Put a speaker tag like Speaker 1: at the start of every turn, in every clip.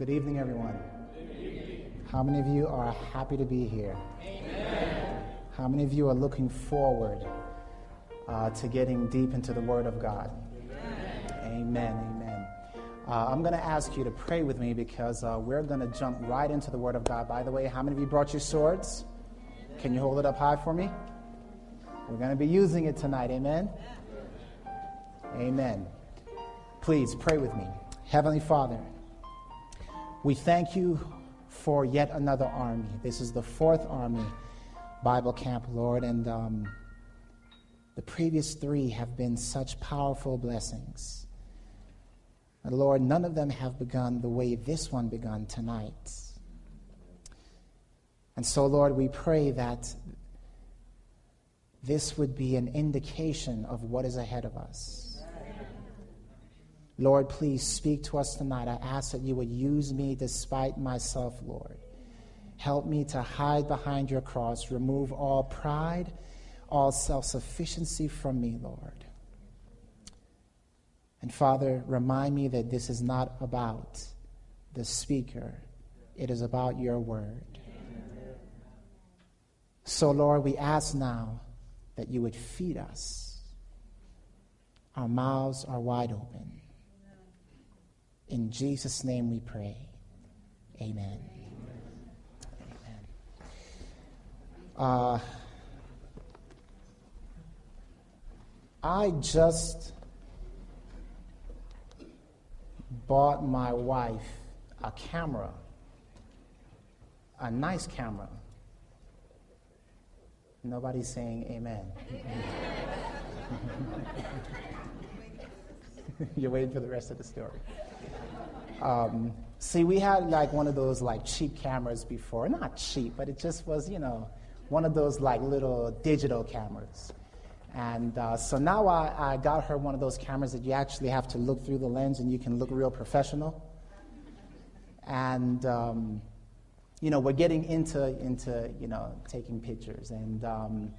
Speaker 1: Good evening, everyone. How many of you are happy to be here?
Speaker 2: Amen.
Speaker 1: How many of you are looking forward uh, to getting deep into the Word of God? Amen. Amen. Amen. Uh, I'm going to ask you to pray with me because uh, we're going to jump right into the Word of God. By the way, how many of you brought your swords? Can you hold it up high for me? We're going to be using it tonight. Amen. Amen. Please pray with me. Heavenly Father, we thank you for yet another army. This is the fourth army Bible camp, Lord, and um, the previous three have been such powerful blessings. And Lord, none of them have begun the way this one begun tonight. And so, Lord, we pray that this would be an indication of what is ahead of us. Lord, please speak to us tonight. I ask that you would use me despite myself, Lord. Help me to hide behind your cross. Remove all pride, all self sufficiency from me, Lord. And Father, remind me that this is not about the speaker, it is about your word. So, Lord, we ask now that you would feed us. Our mouths are wide open. In Jesus' name we pray. Amen. Amen. Uh, I just bought my wife a camera, a nice camera. Nobody's saying amen. You're waiting for the rest of the story. Um, see, we had like one of those like cheap cameras before. Not cheap, but it just was, you know, one of those like little digital cameras. And uh, so now I, I got her one of those cameras that you actually have to look through the lens and you can look real professional. And, um, you know, we're getting into, into you know, taking pictures. And, um,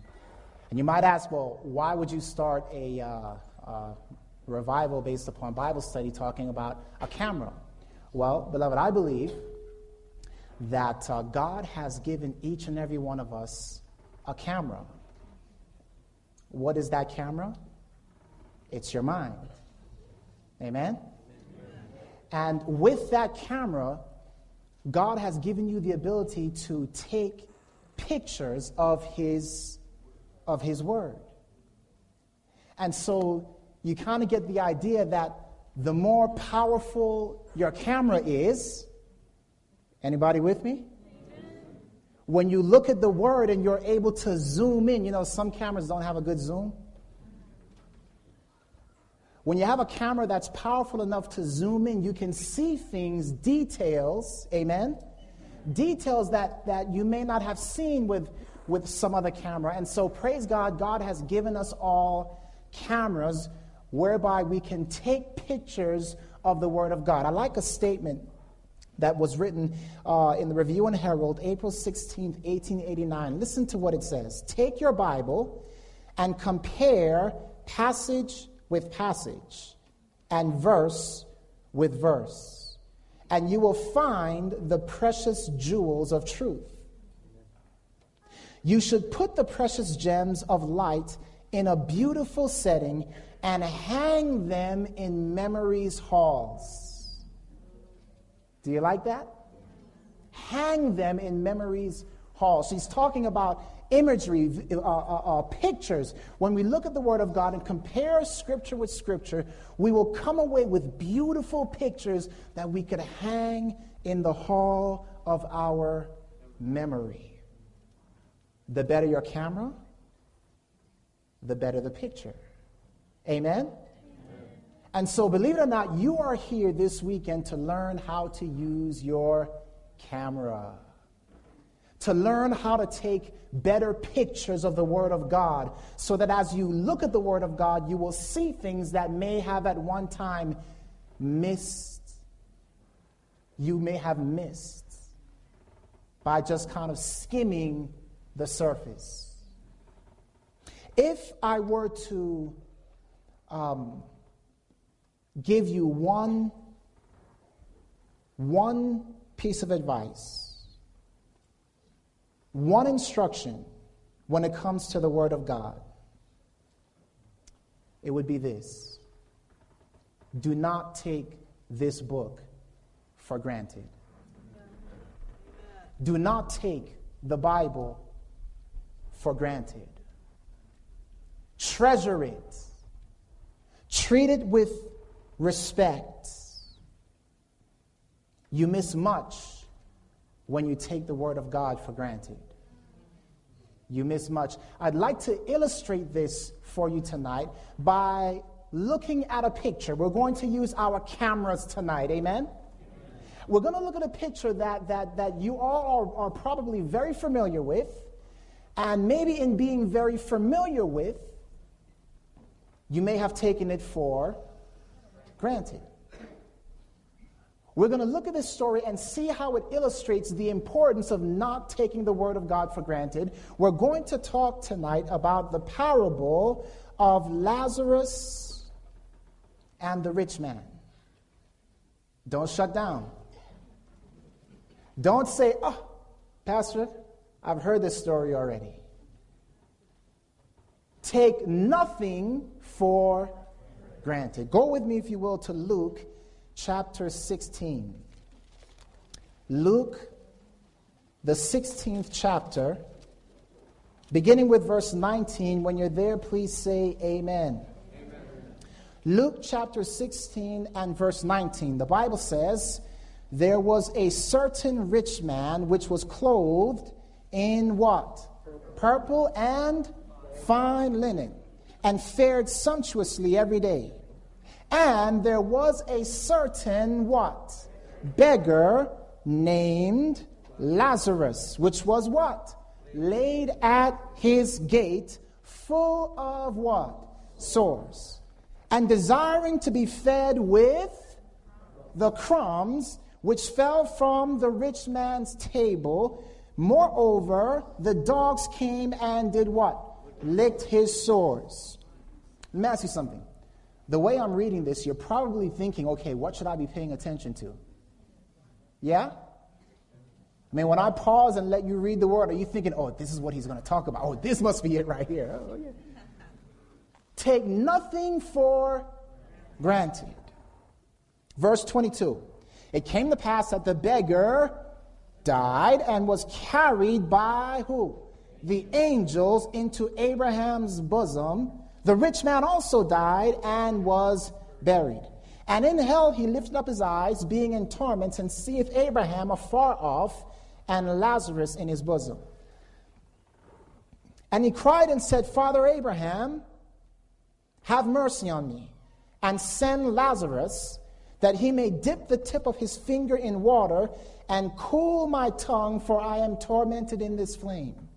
Speaker 1: and you might ask, well, why would you start a uh, uh, revival based upon Bible study talking about a camera? Well, beloved, I believe that uh, God has given each and every one of us a camera. What is that camera? It's your mind. Amen? And with that camera, God has given you the ability to take pictures of His, of his Word. And so you kind of get the idea that the more powerful your camera is, anybody with me? When you look at the word and you're able to zoom in, you know, some cameras don't have a good zoom. When you have a camera that's powerful enough to zoom in, you can see things, details, amen? Details that, that you may not have seen with, with some other camera. And so, praise God, God has given us all cameras whereby we can take pictures of the Word of God. I like a statement that was written uh, in the Review and Herald, April 16, 1889. Listen to what it says Take your Bible and compare passage with passage and verse with verse, and you will find the precious jewels of truth. You should put the precious gems of light in a beautiful setting and hang them in memory's halls. Do you like that? Hang them in memory's halls. She's talking about imagery, uh, uh, uh, pictures. When we look at the Word of God and compare Scripture with Scripture, we will come away with beautiful pictures that we could hang in the hall of our memory. The better your camera, the better the picture. Amen? And so, believe it or not, you are here this weekend to learn how to use your camera, to learn how to take better pictures of the Word of God, so that as you look at the Word of God, you will see things that may have at one time missed, you may have missed by just kind of skimming the surface. If I were to um, give you one one piece of advice, one instruction when it comes to the Word of God, it would be this do not take this book for granted. Do not take the Bible for granted. Treasure it. Treat it with respect. You miss much when you take the Word of God for granted. You miss much. I'd like to illustrate this for you tonight by looking at a picture. We're going to use our cameras tonight. Amen? We're going to look at a picture that, that, that you all are, are probably very familiar with, and maybe in being very familiar with, you may have taken it for granted. We're going to look at this story and see how it illustrates the importance of not taking the Word of God for granted. We're going to talk tonight about the parable of Lazarus and the rich man. Don't shut down. Don't say, oh, Pastor, I've heard this story already. Take nothing for granted. Go with me, if you will, to Luke chapter 16. Luke, the 16th chapter, beginning with verse 19. When you're there, please say amen. amen. Luke chapter 16 and verse 19. The Bible says, There was a certain rich man which was clothed in what? Purple and fine linen, and fared sumptuously every day. And there was a certain what? Beggar named Lazarus, which was what? Laid at his gate, full of what? Sores. And desiring to be fed with the crumbs which fell from the rich man's table. Moreover, the dogs came and did what? Licked his sores. Let me ask you something the way I'm reading this, you're probably thinking, okay, what should I be paying attention to? Yeah? I mean, when I pause and let you read the word, are you thinking, oh, this is what he's going to talk about? Oh, this must be it right here. Oh, yeah. Take nothing for granted. Verse 22 It came to pass that the beggar died and was carried by who? The angels into Abraham's bosom. The rich man also died and was buried. And in hell he lifted up his eyes, being in torments, and seeth Abraham afar off and Lazarus in his bosom. And he cried and said, Father Abraham, have mercy on me, and send Lazarus that he may dip the tip of his finger in water and cool my tongue, for I am tormented in this flame.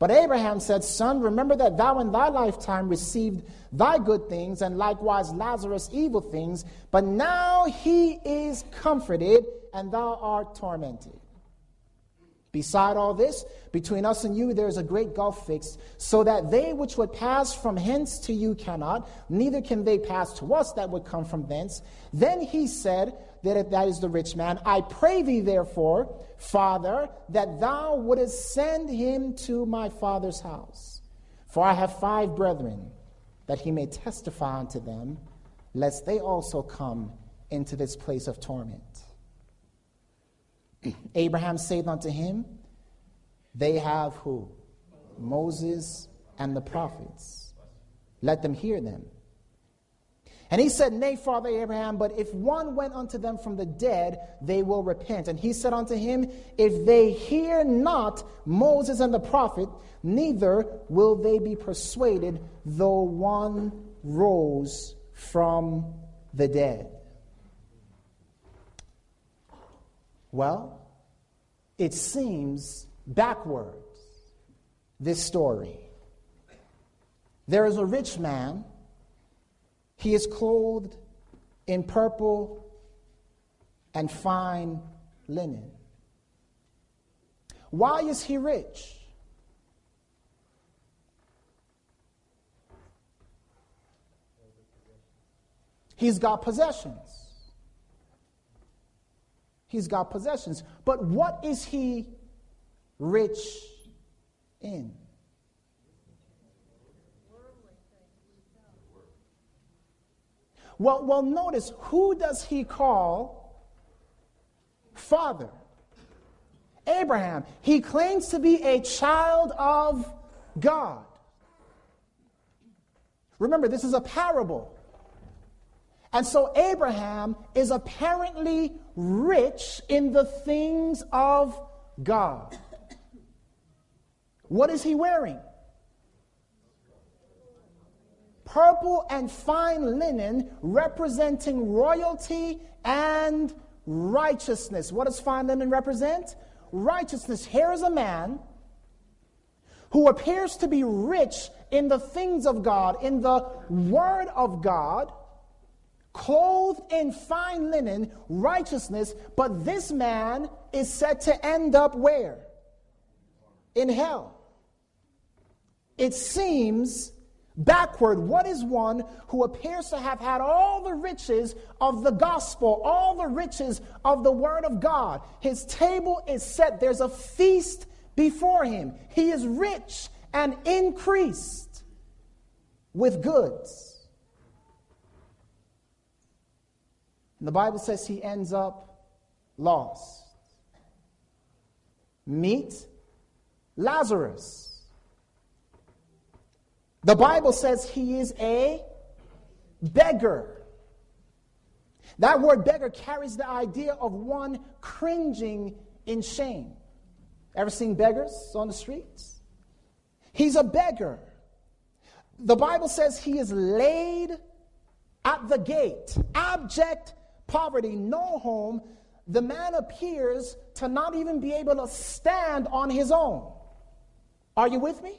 Speaker 1: But Abraham said, Son, remember that thou in thy lifetime received thy good things, and likewise Lazarus evil things, but now he is comforted, and thou art tormented. Beside all this, between us and you there is a great gulf fixed, so that they which would pass from hence to you cannot, neither can they pass to us that would come from thence. Then he said, that that is the rich man. I pray thee, therefore, Father, that thou wouldest send him to my father's house. For I have five brethren, that he may testify unto them, lest they also come into this place of torment. Abraham said unto him, They have who? Moses and the prophets. Let them hear them. And he said, Nay, Father Abraham, but if one went unto them from the dead, they will repent. And he said unto him, If they hear not Moses and the prophet, neither will they be persuaded, though one rose from the dead. Well, it seems backwards, this story. There is a rich man he is clothed in purple and fine linen. Why is he rich? He's got possessions. He's got possessions. But what is he rich in? Well, well, notice who does he call father? Abraham. He claims to be a child of God. Remember, this is a parable. And so Abraham is apparently rich in the things of God. What is he wearing? Purple and fine linen representing royalty and righteousness. What does fine linen represent? Righteousness. Here is a man who appears to be rich in the things of God, in the Word of God, clothed in fine linen, righteousness, but this man is said to end up where? In hell. It seems backward. What is one who appears to have had all the riches of the gospel, all the riches of the word of God? His table is set, there's a feast before him. He is rich and increased with goods. And the Bible says he ends up lost. Meet Lazarus. The Bible says he is a beggar. That word beggar carries the idea of one cringing in shame. Ever seen beggars on the streets? He's a beggar. The Bible says he is laid at the gate, abject poverty, no home, the man appears to not even be able to stand on his own. Are you with me?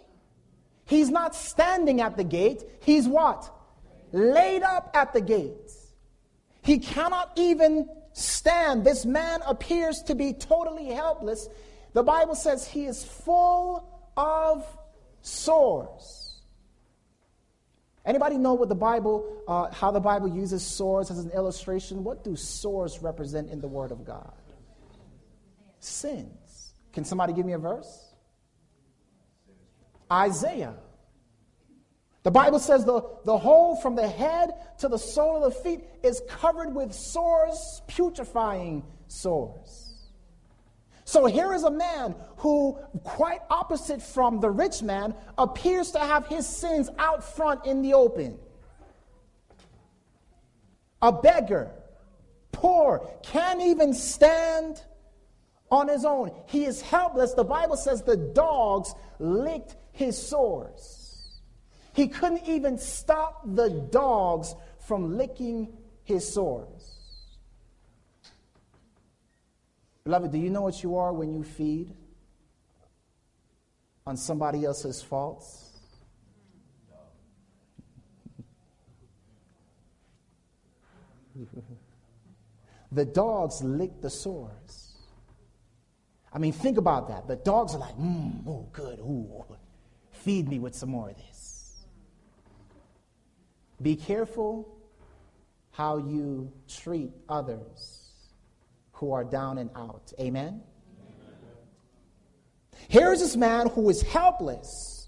Speaker 1: He's not standing at the gate. He's what? Laid up at the gate. He cannot even stand. This man appears to be totally helpless. The Bible says he is full of sores. Anybody know what the Bible, uh, how the Bible uses swords as an illustration? What do swords represent in the Word of God? Sins. Can somebody give me a verse? Isaiah. The Bible says the, the whole from the head to the sole of the feet is covered with sores, putrefying sores. So here is a man who, quite opposite from the rich man, appears to have his sins out front in the open. A beggar, poor, can't even stand on his own. He is helpless. The Bible says the dogs licked his sores. He couldn't even stop the dogs from licking his sores. Beloved, do you know what you are when you feed on somebody else's faults? the dogs lick the sores. I mean, think about that. The dogs are like, mmm, oh, good, ooh, feed me with some more of this. Be careful how you treat others who are down and out. Amen? Here is this man who is helpless,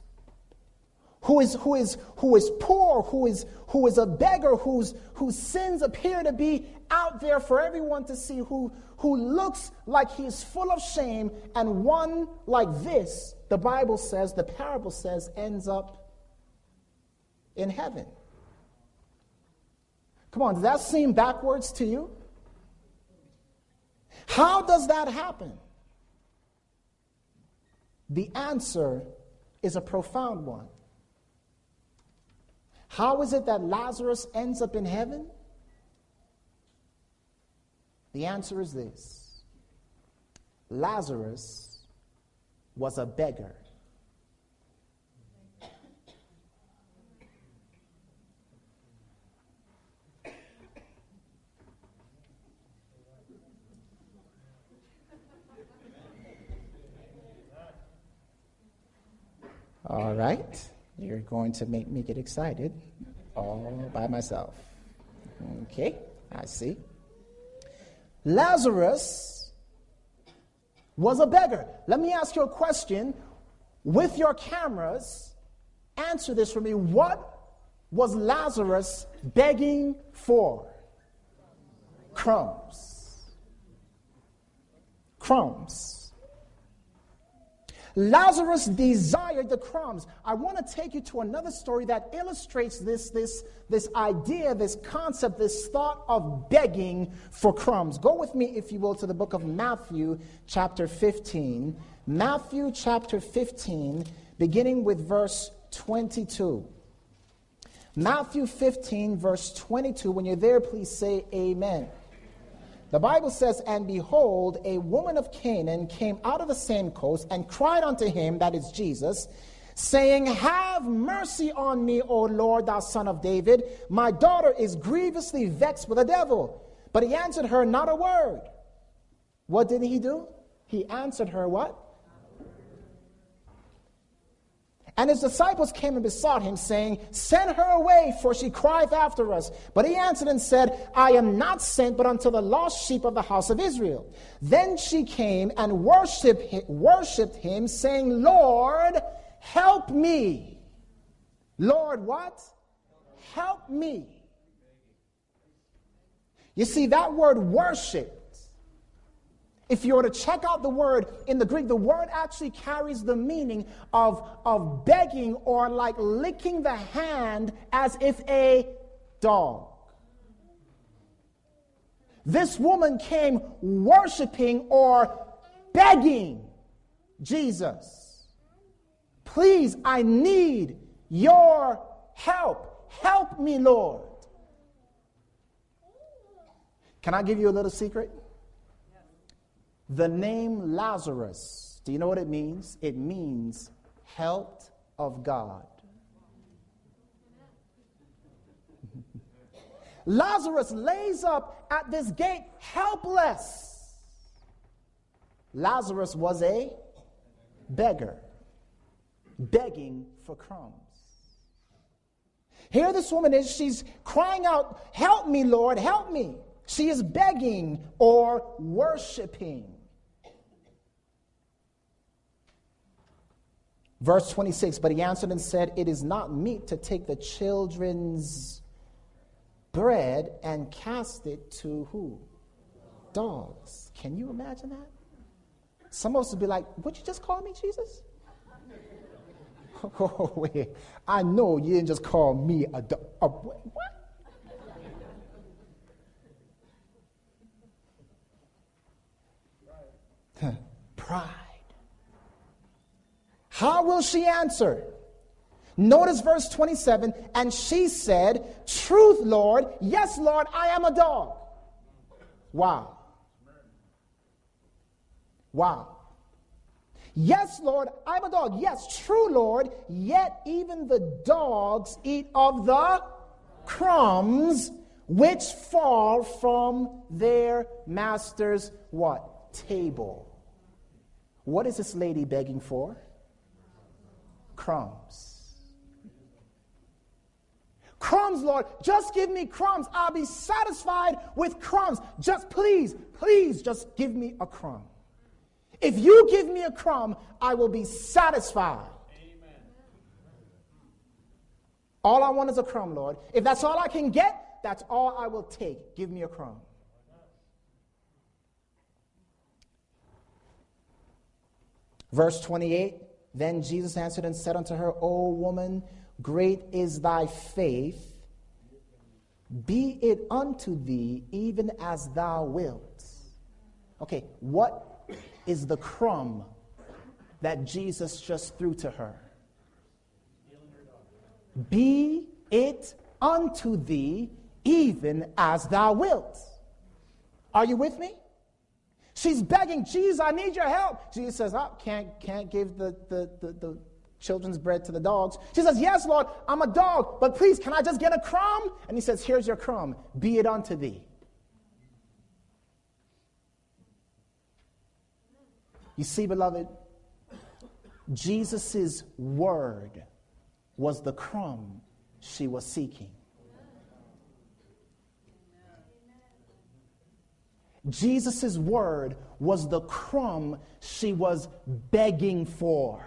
Speaker 1: who is, who is, who is poor, who is, who is a beggar, whose, whose sins appear to be out there for everyone to see, who, who looks like he is full of shame, and one like this, the Bible says, the parable says, ends up in heaven. Come on, does that seem backwards to you? How does that happen? The answer is a profound one. How is it that Lazarus ends up in heaven? The answer is this Lazarus was a beggar. All right. You're going to make me get excited all by myself. Okay, I see. Lazarus was a beggar. Let me ask you a question. With your cameras, answer this for me. What was Lazarus begging for? Crumbs. Crumbs. Lazarus desired the crumbs. I want to take you to another story that illustrates this, this, this idea, this concept, this thought of begging for crumbs. Go with me, if you will, to the book of Matthew, chapter 15. Matthew, chapter 15, beginning with verse 22. Matthew 15, verse 22. When you're there, please say amen. The Bible says, And behold, a woman of Canaan came out of the same coast and cried unto him, that is Jesus, saying, Have mercy on me, O Lord, thou son of David. My daughter is grievously vexed with a devil. But he answered her not a word. What did he do? He answered her what? And his disciples came and besought him, saying, Send her away, for she crieth after us. But he answered and said, I am not sent but unto the lost sheep of the house of Israel. Then she came and worshipped, him, saying, Lord, help me. Lord, what? Help me. You see, that word worship if you were to check out the word in the Greek, the word actually carries the meaning of, of begging or like licking the hand as if a dog. This woman came worshiping or begging Jesus. Please, I need your help. Help me, Lord. Can I give you a little secret? The name Lazarus, do you know what it means? It means helped of God. Lazarus lays up at this gate helpless. Lazarus was a beggar, begging for crumbs. Here, this woman is, she's crying out, Help me, Lord, help me. She is begging or worshiping. Verse 26 But he answered and said, It is not meet to take the children's bread and cast it to who? Dogs. Can you imagine that? Some of us would be like, Would you just call me Jesus? Oh, wait. I know you didn't just call me a dog. What? Pride. How will she answer? Notice verse 27 and she said, Truth, Lord, yes, Lord, I am a dog. Wow. Wow. Yes, Lord, I'm a dog. Yes, true, Lord, yet even the dogs eat of the crumbs which fall from their master's what? Table. What is this lady begging for? Crumbs. Crumbs, Lord, just give me crumbs. I'll be satisfied with crumbs. Just please, please, just give me a crumb. If you give me a crumb, I will be satisfied. Amen. All I want is a crumb, Lord. If that's all I can get, that's all I will take. Give me a crumb. Verse 28 Then Jesus answered and said unto her, O woman, great is thy faith. Be it unto thee even as thou wilt. Okay, what is the crumb that Jesus just threw to her? Be it unto thee even as thou wilt. Are you with me? She's begging, Jesus, I need your help. Jesus says, I oh, can't, can't give the, the, the, the children's bread to the dogs. She says, Yes, Lord, I'm a dog, but please, can I just get a crumb? And he says, Here's your crumb, be it unto thee. You see, beloved, Jesus' word was the crumb she was seeking. Jesus' word was the crumb she was begging for.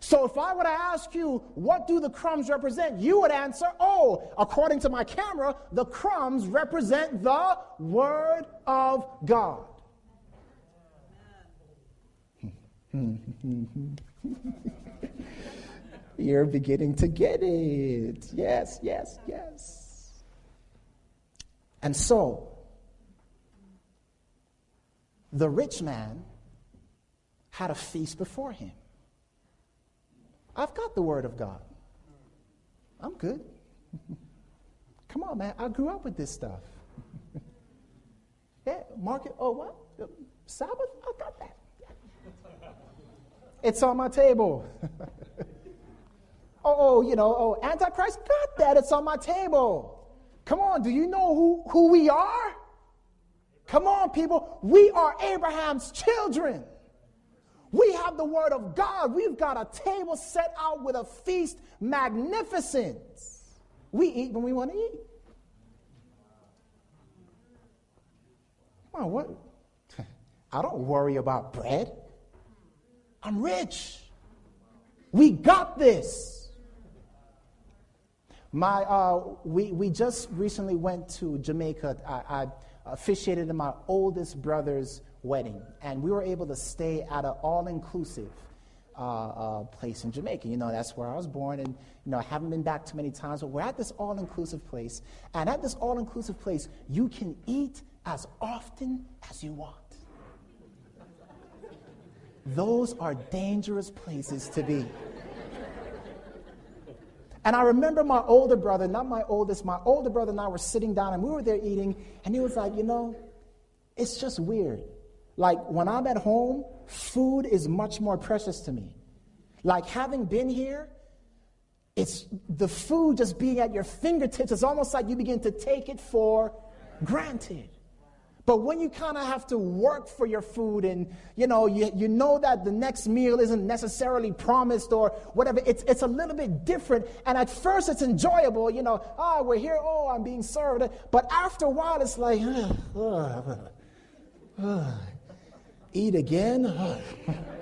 Speaker 1: So if I were to ask you, what do the crumbs represent? You would answer, oh, according to my camera, the crumbs represent the Word of God. You're beginning to get it. Yes, yes, yes. And so, the rich man had a feast before him. I've got the Word of God. I'm good. Come on, man. I grew up with this stuff. yeah, market. Oh, what? Sabbath? I got that. It's on my table. oh, oh, you know, oh, Antichrist? Got that. It's on my table. Come on. Do you know who, who we are? Come on, people. We are Abraham's children. We have the word of God. We've got a table set out with a feast magnificent. We eat when we want to eat. Come on, what? I don't worry about bread. I'm rich. We got this. My, uh, we, we just recently went to Jamaica. I, I officiated in my oldest brother's wedding, and we were able to stay at an all-inclusive uh, uh, place in Jamaica. You know, that's where I was born, and you know, I haven't been back too many times, but we're at this all-inclusive place, and at this all-inclusive place, you can eat as often as you want. Those are dangerous places to be. And I remember my older brother, not my oldest, my older brother and I were sitting down and we were there eating, and he was like, You know, it's just weird. Like when I'm at home, food is much more precious to me. Like having been here, it's the food just being at your fingertips, it's almost like you begin to take it for granted. But when you kind of have to work for your food and you know you, you know that the next meal isn't necessarily promised or whatever, it's, it's a little bit different. And at first it's enjoyable, you know, ah, oh, we're here, oh, I'm being served. But after a while it's like, eat again?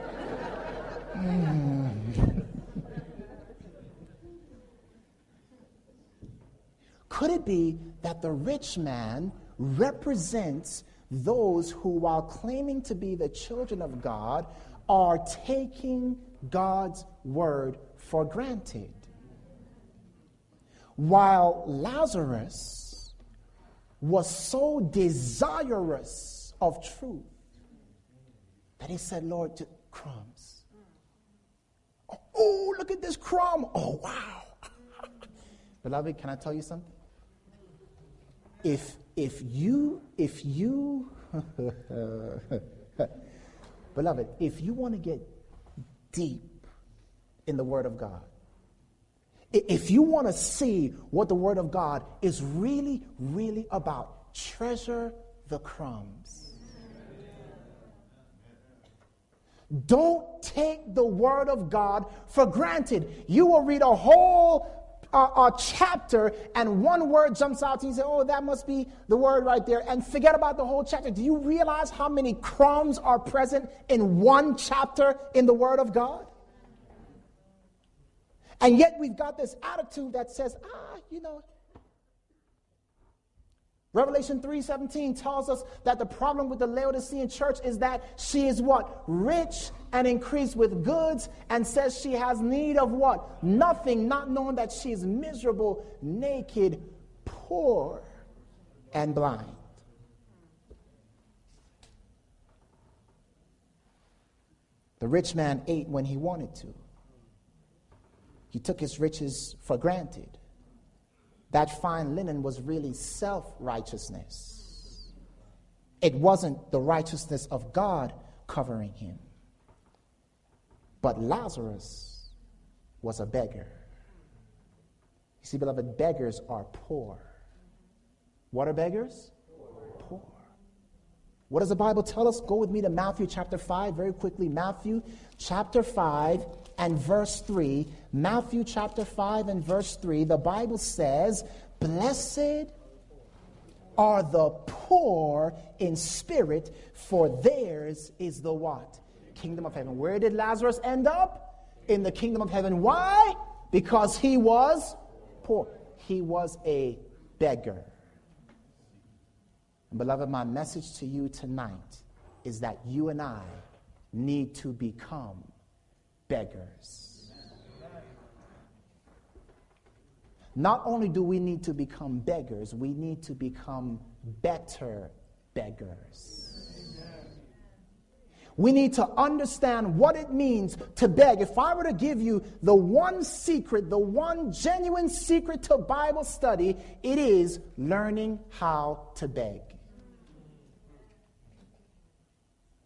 Speaker 1: Could it be that the rich man represents those who, while claiming to be the children of God, are taking God's word for granted? While Lazarus was so desirous of truth that he said, Lord, to crumbs. Oh, look at this crumb. Oh, wow. Beloved, can I tell you something? If if you if you beloved, if you want to get deep in the word of God, if you want to see what the word of God is really really about, treasure the crumbs. Don't take the word of God for granted. You will read a whole uh, a chapter and one word jumps out to you and say, oh, that must be the word right there, and forget about the whole chapter. Do you realize how many crumbs are present in one chapter in the word of God? And yet we've got this attitude that says, ah, you know, Revelation 3:17 tells us that the problem with the Laodicean church is that she is what? Rich and increased with goods and says she has need of what? Nothing, not knowing that she is miserable, naked, poor, and blind. The rich man ate when he wanted to. He took his riches for granted that fine linen was really self righteousness. It wasn't the righteousness of God covering him. But Lazarus was a beggar. You see, beloved, beggars are poor. What are beggars? Poor. What does the Bible tell us? Go with me to Matthew chapter 5 very quickly. Matthew chapter 5 and verse 3. Matthew chapter 5 and verse 3, the Bible says, Blessed are the poor in spirit, for theirs is the what? Kingdom of heaven. Where did Lazarus end up? In the kingdom of heaven. Why? Because he was poor. He was a beggar. And beloved, my message to you tonight is that you and I need to become beggars. Not only do we need to become beggars, we need to become better beggars. We need to understand what it means to beg. If I were to give you the one secret, the one genuine secret to Bible study, it is learning how to beg.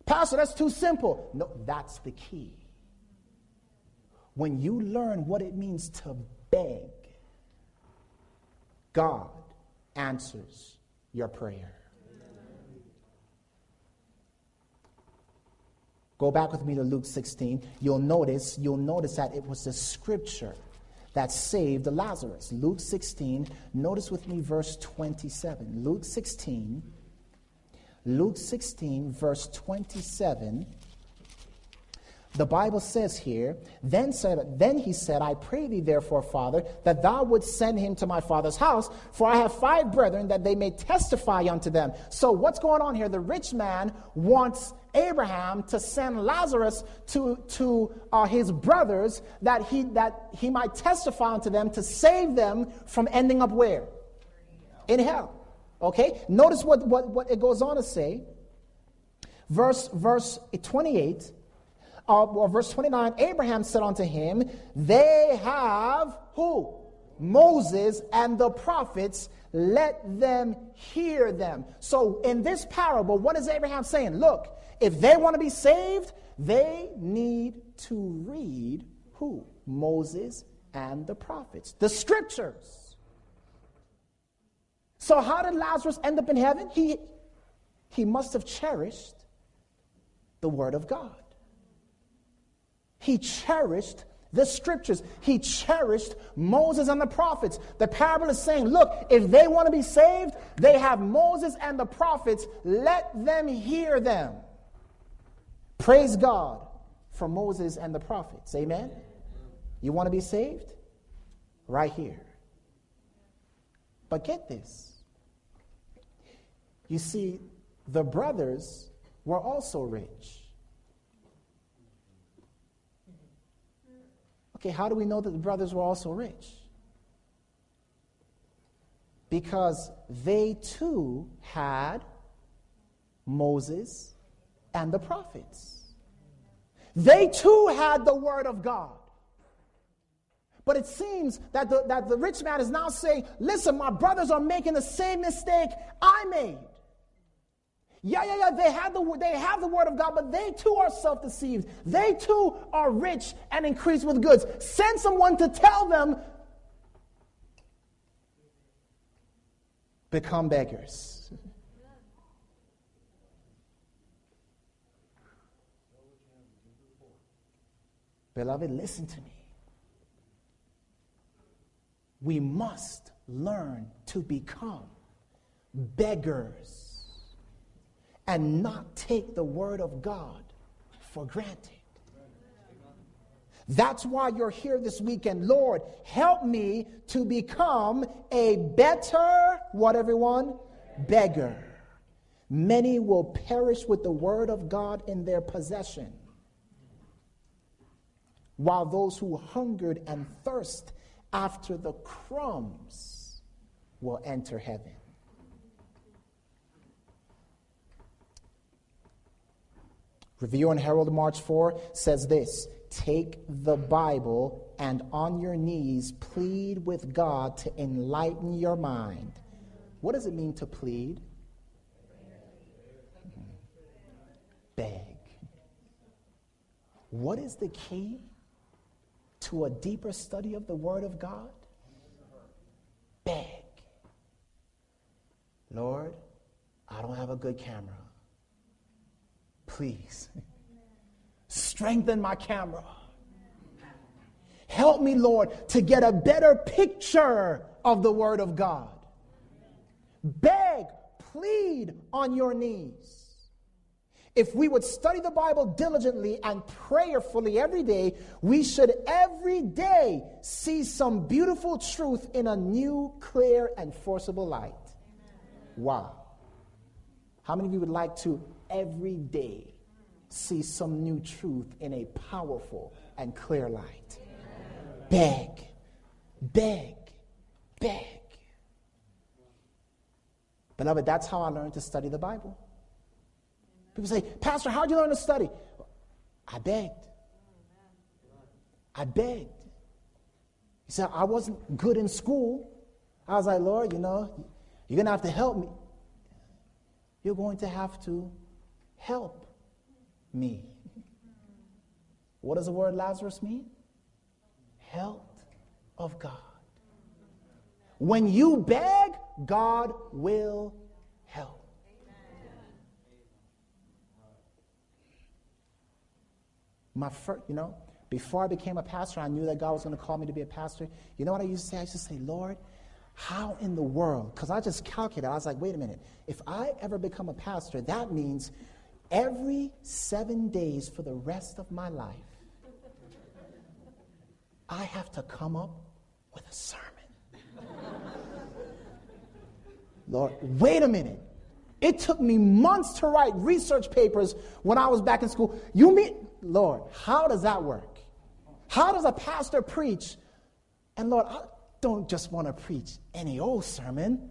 Speaker 1: Pastor, that's too simple. No, that's the key. When you learn what it means to beg, God answers your prayer. Go back with me to Luke 16. You'll notice, you'll notice that it was the scripture that saved Lazarus. Luke 16, notice with me verse 27. Luke 16, Luke 16, verse 27 the Bible says here, then said, then he said, I pray thee therefore, Father, that thou wouldst send him to my father's house, for I have five brethren, that they may testify unto them. So what's going on here? The rich man wants Abraham to send Lazarus to, to uh, his brothers that he, that he might testify unto them to save them from ending up where? In hell. Okay? Notice what, what, what it goes on to say. Verse, verse 28 uh, verse 29, Abraham said unto him, They have who? Moses and the prophets, let them hear them. So in this parable, what is Abraham saying? Look, if they want to be saved, they need to read who? Moses and the prophets, the scriptures. So how did Lazarus end up in heaven? He, he must have cherished the word of God. He cherished the scriptures. He cherished Moses and the prophets. The parable is saying, look, if they want to be saved, they have Moses and the prophets. Let them hear them. Praise God for Moses and the prophets. Amen? You want to be saved? Right here. But get this. You see, the brothers were also rich. Okay, how do we know that the brothers were also rich? Because they too had Moses and the prophets. They too had the word of God. But it seems that the, that the rich man is now saying, Listen, my brothers are making the same mistake I made. Yeah, yeah, yeah, they have the, they have the word of God, but they too are self deceived. They too are rich and increased with goods. Send someone to tell them, become beggars. Beloved, listen to me. We must learn to become beggars and not take the word of God for granted. That's why you're here this weekend. Lord, help me to become a better, what everyone? Beggar. Many will perish with the word of God in their possession, while those who hungered and thirst after the crumbs will enter heaven. Review and Herald March 4 says this Take the Bible and on your knees plead with God to enlighten your mind. What does it mean to plead? Beg. What is the key to a deeper study of the Word of God? Beg. Lord, I don't have a good camera please. Strengthen my camera. Help me, Lord, to get a better picture of the Word of God. Beg plead on your knees. If we would study the Bible diligently and prayerfully every day, we should every day see some beautiful truth in a new, clear, and forcible light. Wow. How many of you would like to every day see some new truth in a powerful and clear light? Beg, beg, beg. Beloved, that's how I learned to study the Bible. People say, Pastor, how'd you learn to study? I begged. I begged. He said, I wasn't good in school. I was like, Lord, you know, you're going to have to help me. You're going to have to help me. What does the word Lazarus mean? Help of God. When you beg, God will help. My first, you know, before I became a pastor, I knew that God was going to call me to be a pastor. You know what I used to say? I used to say, Lord, how in the world? Because I just calculated. I was like, wait a minute. If I ever become a pastor, that means every seven days for the rest of my life, I have to come up with a sermon. Lord, wait a minute. It took me months to write research papers when I was back in school. You mean, Lord, how does that work? How does a pastor preach? And Lord, I don't just want to preach any old sermon.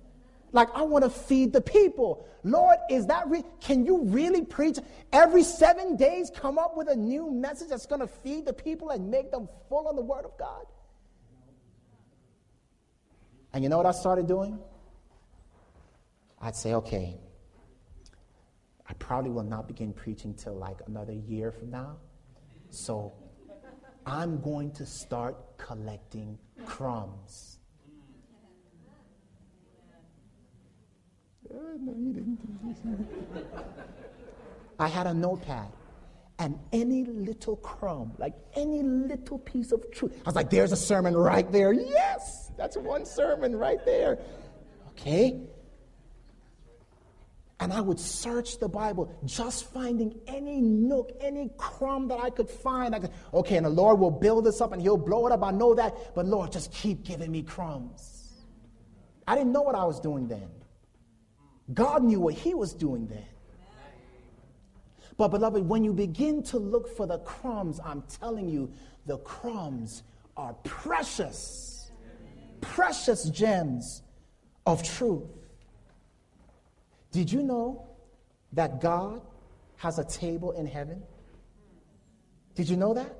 Speaker 1: Like, I want to feed the people. Lord, is that re- can you really preach every seven days? Come up with a new message that's going to feed the people and make them full on the Word of God? And you know what I started doing? I'd say, okay, I probably will not begin preaching till like another year from now. So I'm going to start collecting crumbs. I had a notepad and any little crumb, like any little piece of truth. I was like, there's a sermon right there. Yes, that's one sermon right there. Okay, and I would search the Bible, just finding any nook, any crumb that I could find. I could, okay, and the Lord will build this up and He'll blow it up. I know that. But Lord, just keep giving me crumbs. I didn't know what I was doing then. God knew what He was doing then. But, beloved, when you begin to look for the crumbs, I'm telling you, the crumbs are precious, precious gems of truth. Did you know that God has a table in heaven? Did you know that?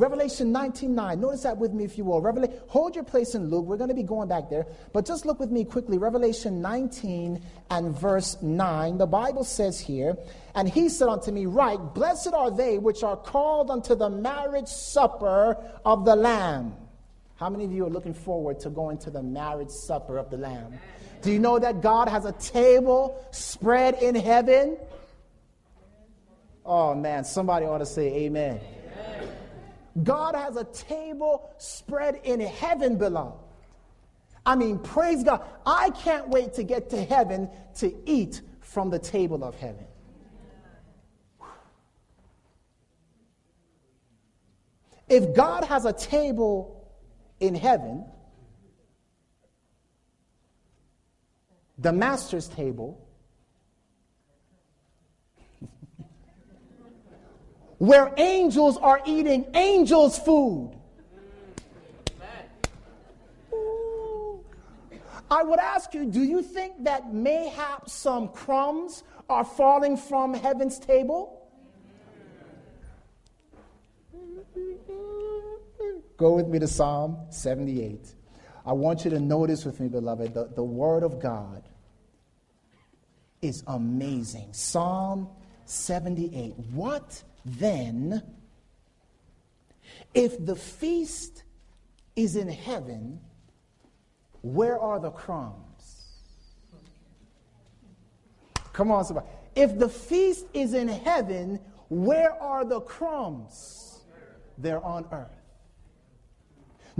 Speaker 1: Revelation 19 9. Notice that with me if you will. Revelation, hold your place in Luke. We're going to be going back there. But just look with me quickly. Revelation 19 and verse 9. The Bible says here, And he said unto me, Right, blessed are they which are called unto the marriage supper of the Lamb. How many of you are looking forward to going to the marriage supper of the Lamb? Do you know that God has a table spread in heaven? Oh man, somebody ought to say amen. amen. God has a table spread in heaven, beloved. I mean, praise God. I can't wait to get to heaven to eat from the table of heaven. If God has a table in heaven, the master's table, where angels are eating angels' food. I would ask you, do you think that mayhap some crumbs are falling from heaven's table? Go with me to Psalm 78. I want you to notice with me, beloved, the, the Word of God is amazing. Psalm 78. What then if the feast is in heaven, where are the crumbs? Come on, somebody. If the feast is in heaven, where are the crumbs? They're on earth.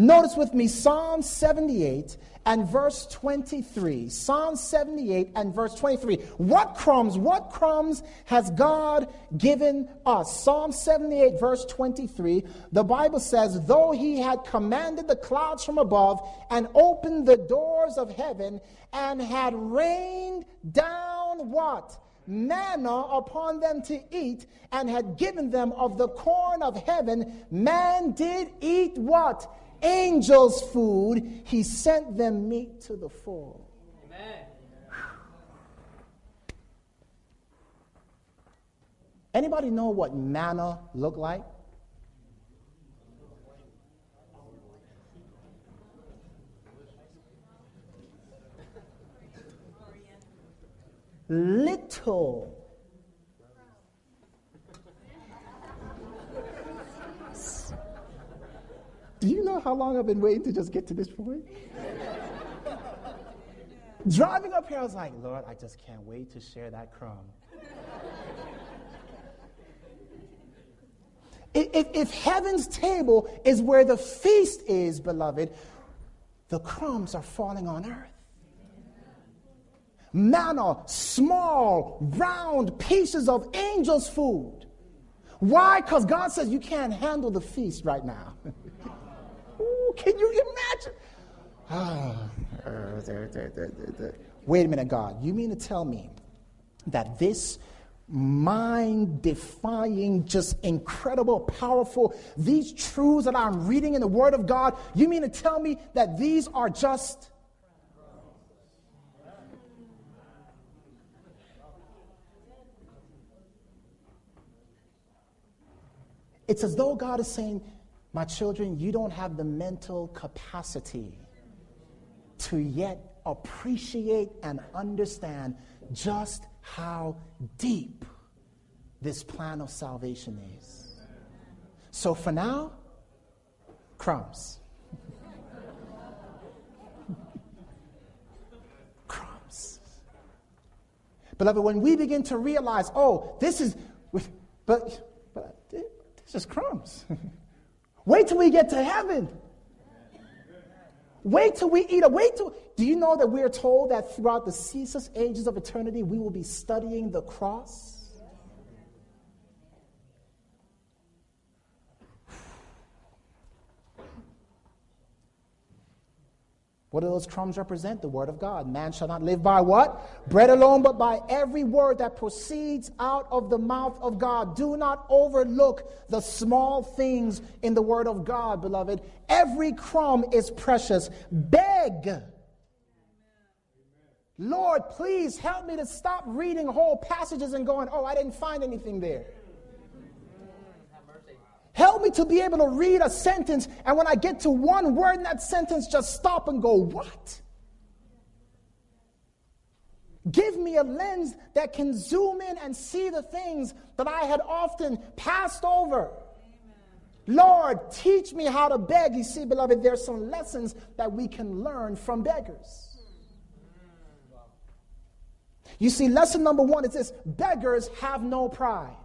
Speaker 1: Notice with me Psalm 78 and verse 23. Psalm 78 and verse 23. What crumbs, what crumbs has God given us? Psalm 78, verse 23. The Bible says, Though he had commanded the clouds from above and opened the doors of heaven and had rained down what? manna upon them to eat and had given them of the corn of heaven, man did eat what? Angels food, he sent them meat to the full. Amen. Anybody know what manna looked like? Little Do you know how long I've been waiting to just get to this point? Driving up here, I was like, Lord, I just can't wait to share that crumb. if, if heaven's table is where the feast is, beloved, the crumbs are falling on earth. Manna, small, round pieces of angels' food. Why? Because God says you can't handle the feast right now. can you imagine? Ah, er, Wait a minute, God. You mean to tell me that this mind defying, just incredible, powerful, these truths that I'm reading in the Word of God, you mean to tell me that these are just. It's as though God is saying, my children, you don't have the mental capacity to yet appreciate and understand just how deep this plan of salvation is. So for now, crumbs. crumbs. Beloved, when we begin to realize, oh, this is, but, but this is crumbs. Wait till we get to heaven. Wait till we eat. Wait till. Do you know that we are told that throughout the ceaseless ages of eternity, we will be studying the cross? What do those crumbs represent? The Word of God. Man shall not live by what? Bread alone, but by every word that proceeds out of the mouth of God. Do not overlook the small things in the Word of God, beloved. Every crumb is precious. Beg. Lord, please help me to stop reading whole passages and going, oh, I didn't find anything there. Help me to be able to read a sentence, and when I get to one word in that sentence, just stop and go, What? Give me a lens that can zoom in and see the things that I had often passed over. Amen. Lord, teach me how to beg. You see, beloved, there's some lessons that we can learn from beggars. You see, lesson number one is this beggars have no pride.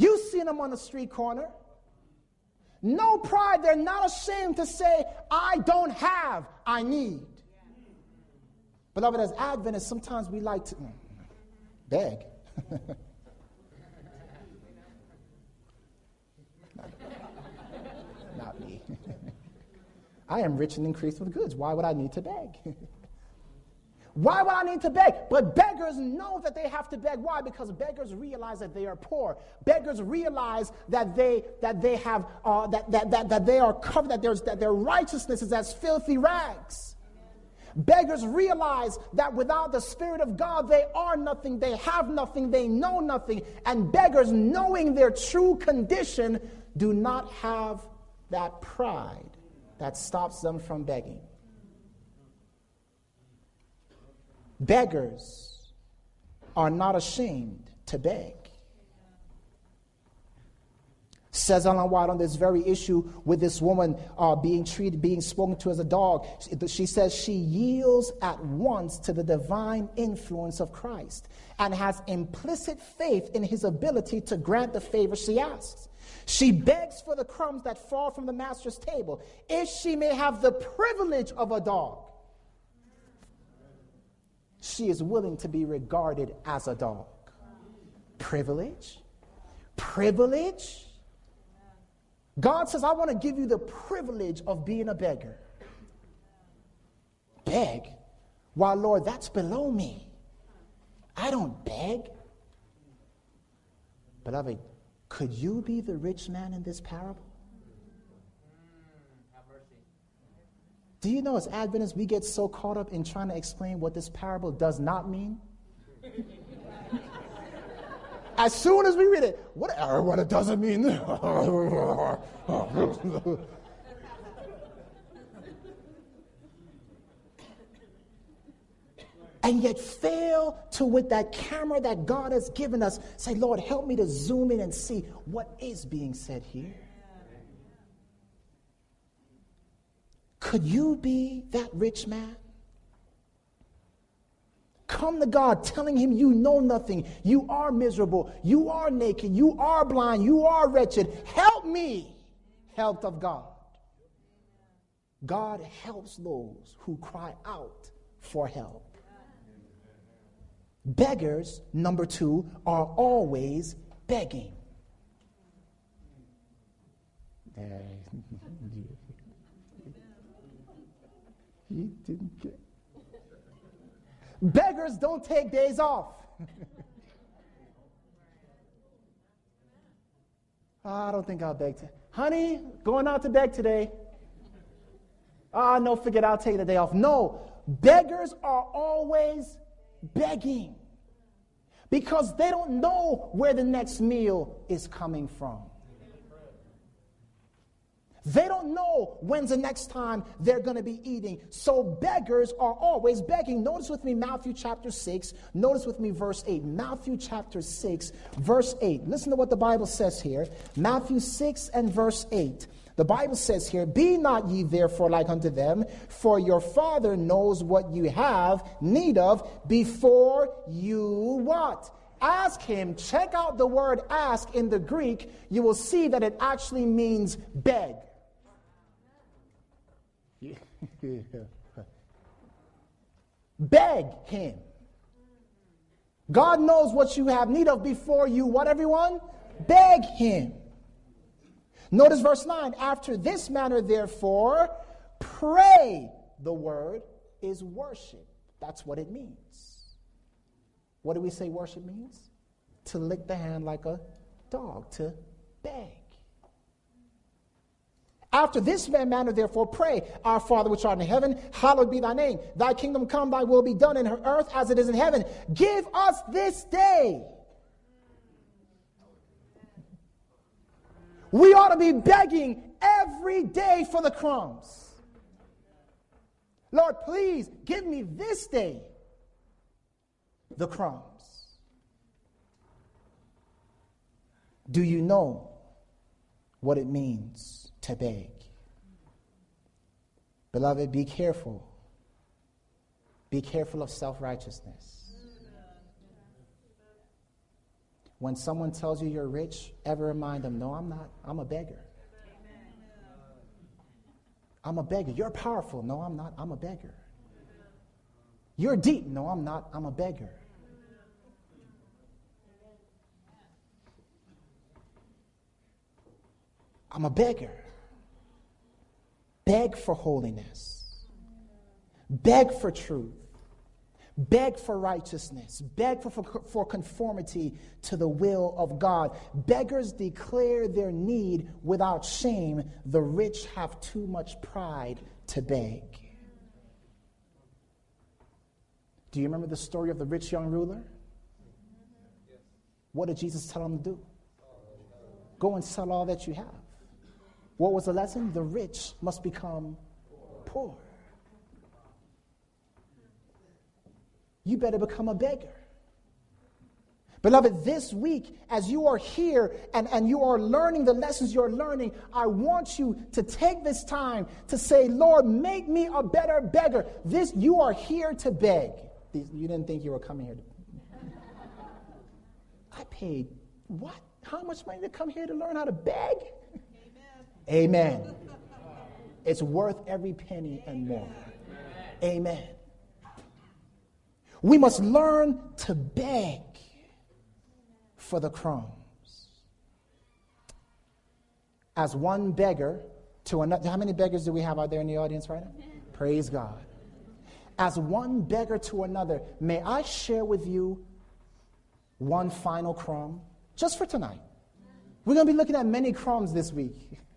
Speaker 1: You've seen them on the street corner. No pride. They're not ashamed to say, I don't have, I need. Beloved, as Adventists, sometimes we like to mm, beg. not me. I am rich and increased with goods. Why would I need to beg? Why would I need to beg? But beggars know that they have to beg. Why? Because beggars realize that they are poor. Beggars realize that they that they have uh, that, that, that, that they are covered, that, there's, that their righteousness is as filthy rags. Beggars realize that without the Spirit of God, they are nothing, they have nothing, they know nothing. And beggars, knowing their true condition, do not have that pride that stops them from begging. Beggars are not ashamed to beg. Says Ellen White on this very issue with this woman uh, being treated, being spoken to as a dog. She says she yields at once to the divine influence of Christ and has implicit faith in his ability to grant the favor she asks. She begs for the crumbs that fall from the master's table if she may have the privilege of a dog. She is willing to be regarded as a dog. Privilege? Privilege? God says, I want to give you the privilege of being a beggar. Beg? Why, Lord, that's below me. I don't beg. Beloved, could you be the rich man in this parable? Do you know, as Adventists, we get so caught up in trying to explain what this parable does not mean? as soon as we read it, what, uh, what it doesn't mean. and yet fail to, with that camera that God has given us, say, Lord, help me to zoom in and see what is being said here. Could you be that rich man? Come to God telling him you know nothing, you are miserable, you are naked, you are blind, you are wretched. Help me, help of God. God helps those who cry out for help. Beggars, number two, are always begging. He didn't get. Beggars don't take days off. oh, I don't think I'll beg. To- Honey, going out to beg today. Ah, oh, no, forget I'll take the day off. No, beggars are always begging because they don't know where the next meal is coming from. They don't know when's the next time they're going to be eating. So beggars are always begging. Notice with me Matthew chapter 6. Notice with me verse 8. Matthew chapter 6, verse 8. Listen to what the Bible says here. Matthew 6 and verse 8. The Bible says here, Be not ye therefore like unto them, for your Father knows what you have need of before you what? Ask him. Check out the word ask in the Greek. You will see that it actually means beg. Beg him. God knows what you have need of before you, what everyone? Beg him. Notice verse 9. After this manner, therefore, pray. The word is worship. That's what it means. What do we say worship means? To lick the hand like a dog, to beg. After this manner, therefore, pray, Our Father which art in heaven, hallowed be thy name. Thy kingdom come, thy will be done in her earth as it is in heaven. Give us this day. We ought to be begging every day for the crumbs. Lord, please give me this day the crumbs. Do you know what it means? To beg. Beloved, be careful. Be careful of self righteousness. When someone tells you you're rich, ever remind them, no, I'm not. I'm a beggar. I'm a beggar. You're powerful. No, I'm not. I'm a beggar. You're deep. No, I'm not. I'm a beggar. I'm a beggar. Beg for holiness. Beg for truth. Beg for righteousness. Beg for, for, for, conformity to the will of God. Beggars declare their need without shame. The rich have too much pride to beg. Do you remember the story of the rich young ruler? What did Jesus tell him to do? Go and sell all that you have. What was the lesson? The rich must become poor. You better become a beggar. Beloved, this week, as you are here and, and you are learning the lessons you're learning, I want you to take this time to say, Lord, make me a better beggar. This, you are here to beg. You didn't think you were coming here to. I paid what? How much money to come here to learn how to beg? Amen. It's worth every penny and more. Amen. We must learn to beg for the crumbs. As one beggar to another. How many beggars do we have out there in the audience right now? Praise God. As one beggar to another, may I share with you one final crumb just for tonight. We're going to be looking at many crumbs this week.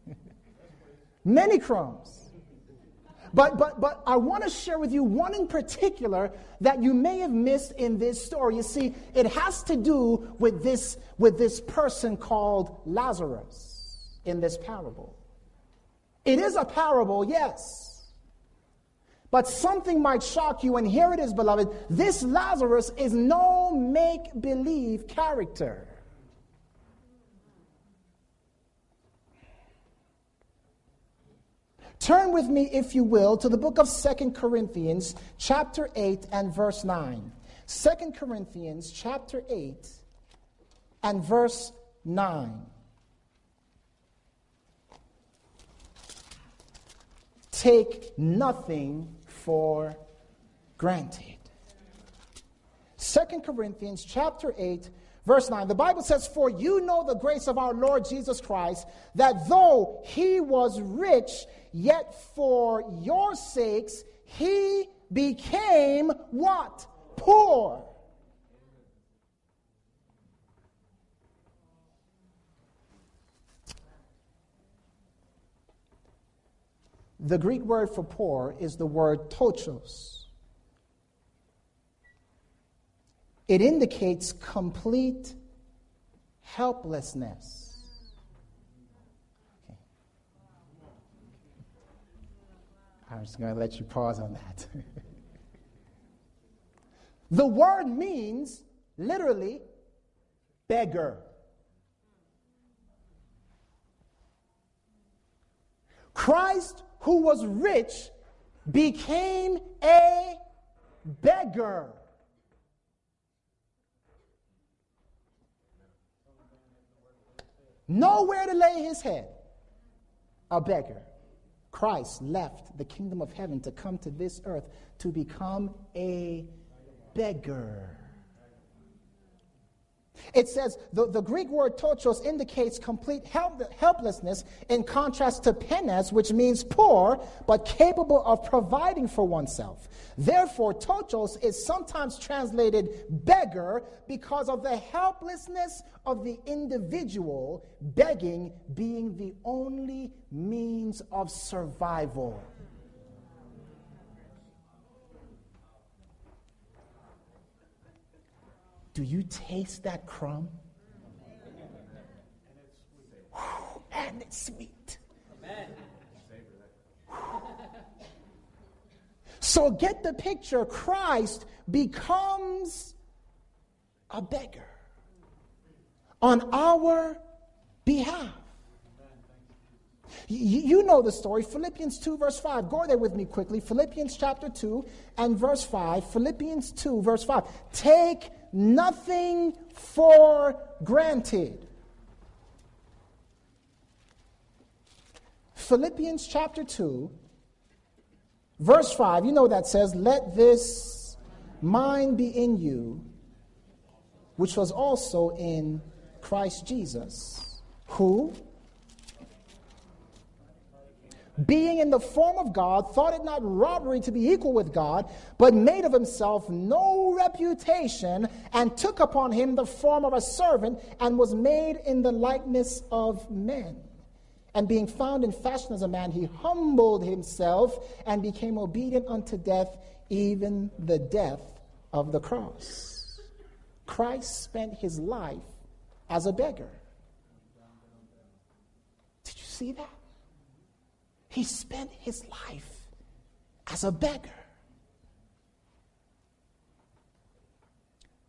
Speaker 1: many crumbs. But, but, but I want to share with you one in particular that you may have missed in this story. You see, it has to do with this, with this person called Lazarus in this parable. It is a parable, yes. But something might shock you, and here it is, beloved. This Lazarus is no make believe character. Turn with me, if you will, to the book of Second Corinthians, chapter 8 and verse 9. 2 Corinthians, chapter 8 and verse 9. Take nothing for granted. 2 Corinthians chapter 8 Verse 9, the Bible says, For you know the grace of our Lord Jesus Christ, that though he was rich, yet for your sakes he became what? Poor. The Greek word for poor is the word ptochos. It indicates complete helplessness. I'm just going to let you pause on that. the word means literally beggar. Christ, who was rich, became a beggar. nowhere to lay his head, a beggar. Christ left the kingdom of heaven to come to this earth to become a beggar. It says the, the Greek word ptochos indicates complete help, helplessness in contrast to penes, which means poor but capable of providing for oneself. Therefore, ptochos is sometimes translated beggar because of the helplessness of the individual, begging being the only means of survival. Do you taste that crumb? and it's sweet. Amen. So get the picture. Christ becomes a beggar on our behalf. You know the story. Philippians 2, verse 5. Go there with me quickly. Philippians chapter 2 and verse 5. Philippians 2, verse 5. Take nothing for granted. Philippians chapter 2, verse 5, you know that says, Let this mind be in you, which was also in Christ Jesus, who, being in the form of God, thought it not robbery to be equal with God, but made of himself no reputation, and took upon him the form of a servant, and was made in the likeness of men. And being found in fashion as a man, he humbled himself and became obedient unto death, even the death of the cross. Christ spent his life as a beggar. Did you see that? He spent his life as a beggar.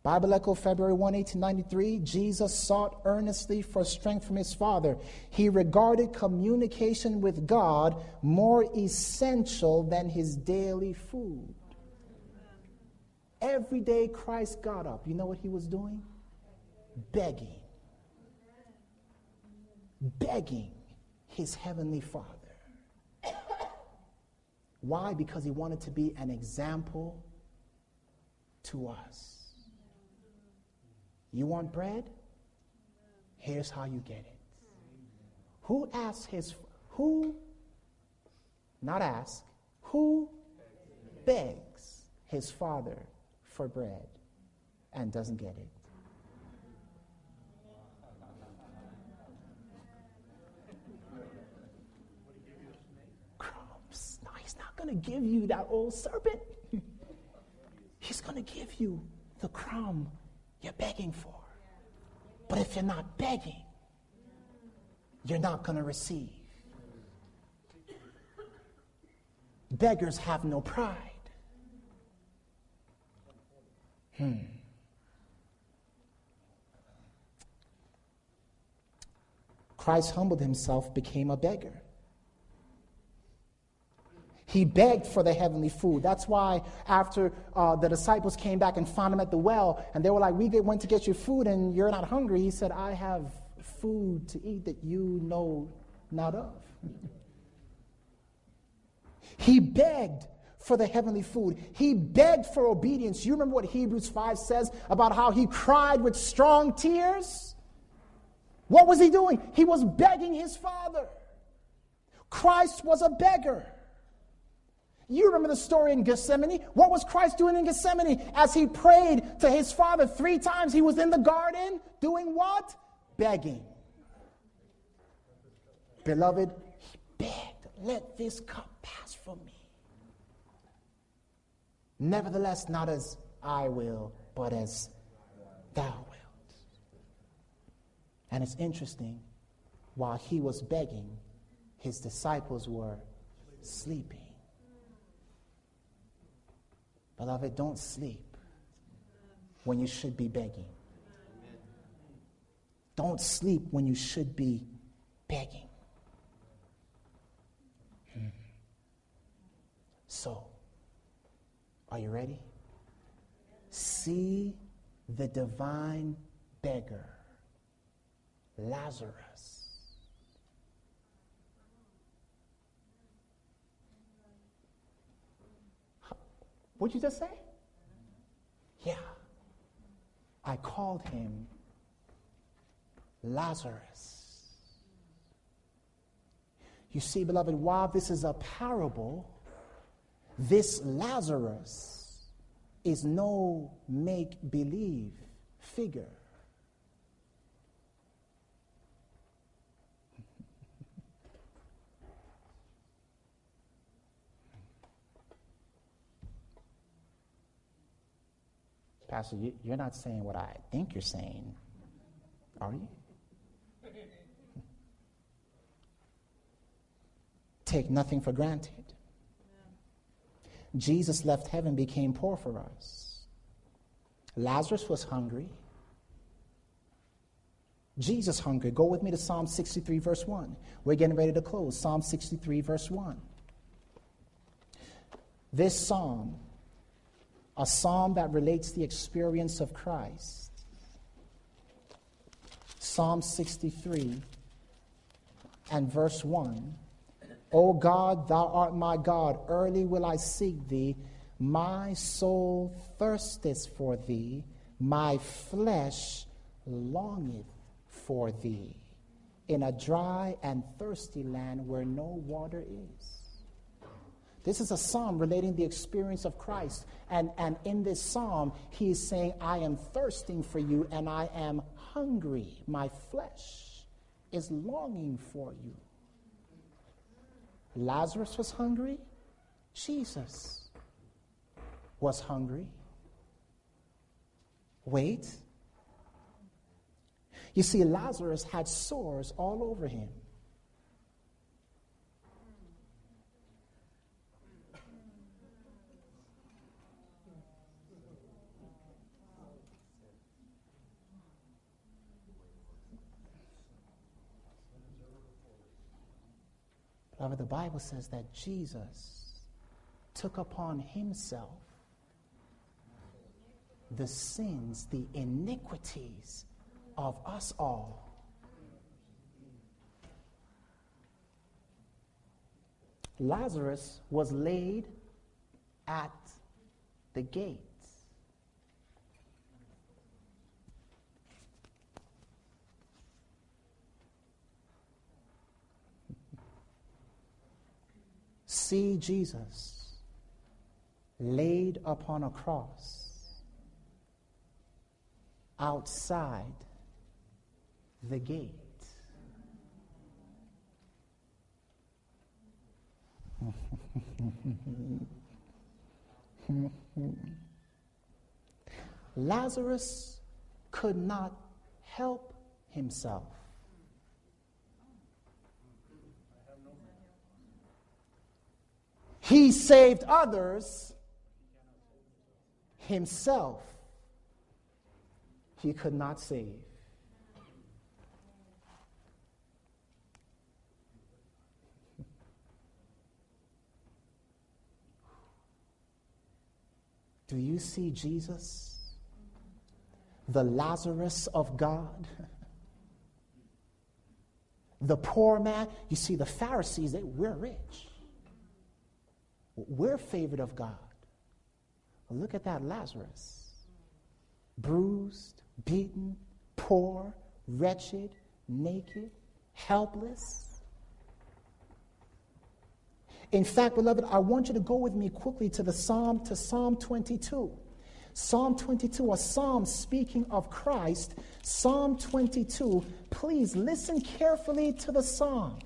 Speaker 1: Bible Echo, February 1, 1893. Jesus sought earnestly for strength from his Father. He regarded communication with God more essential than his daily food. Every day Christ got up. You know what he was doing? Begging. Begging his heavenly Father. Why? Because he wanted to be an example to us. You want bread? Here's how you get it. Who asks his, who, not ask, who begs his father for bread and doesn't get it? Crumbs. No, he's not going to give you that old serpent. he's going to give you the crumb you're begging for. But if you're not begging, you're not going to receive. Beggars have no pride. Hmm. Christ humbled himself, became a beggar. He begged for the heavenly food. That's why after uh, the disciples came back and found him at the well, and they were like, We went to get you food and you're not hungry, he said, I have food to eat that you know not of. he begged for the heavenly food. He begged for obedience. You remember what Hebrews 5 says about how he cried with strong tears? What was he doing? He was begging his Father. Christ was a beggar. You remember the story in Gethsemane? What was Christ doing in Gethsemane? As he prayed to his Father three times, he was in the garden doing what? Begging. Beloved, he begged, let this cup pass from me. Nevertheless, not as I will, but as thou wilt. And it's interesting, while he was begging, his disciples were sleeping. Beloved, don't sleep when you should be begging. Don't sleep when you should be begging. Hmm. So, are you ready? See the divine beggar, Lazarus. What'd you just say? Yeah. I called him Lazarus. You see, beloved, while this is a parable, this Lazarus is no make believe figure. Pastor, you, you're not saying what I think you're saying, are you? Take nothing for granted. Jesus left heaven, became poor for us. Lazarus was hungry. Jesus hungry. Go with me to Psalm 63, verse 1. We're getting ready to close. Psalm 63, verse 1. This psalm a psalm that relates the experience of Christ. Psalm 63 and verse 1. O God, thou art my God, early will I seek thee. My soul thirsteth for thee, my flesh longeth for thee, in a dry and thirsty land where no water is. This is a psalm relating the experience of Christ. And, and in this psalm, he is saying, I am thirsting for you and I am hungry. My flesh is longing for you. Lazarus was hungry. Jesus was hungry. Wait. You see, Lazarus had sores all over him. However, the Bible says that Jesus took upon himself the sins, the iniquities of us all. Lazarus was laid at the gates. See Jesus laid upon a cross outside the gate. Lazarus could not help himself. He saved others, himself, he could not save. Do you see Jesus? The Lazarus of God? The poor man? You see, the Pharisees, they, we're rich. We're favored of God. Well, look at that Lazarus. Bruised, beaten, poor, wretched, naked, helpless. In fact, beloved, I want you to go with me quickly to the Psalm to Psalm 22. Psalm 22, a psalm speaking of Christ. Psalm 22. Please listen carefully to the psalm.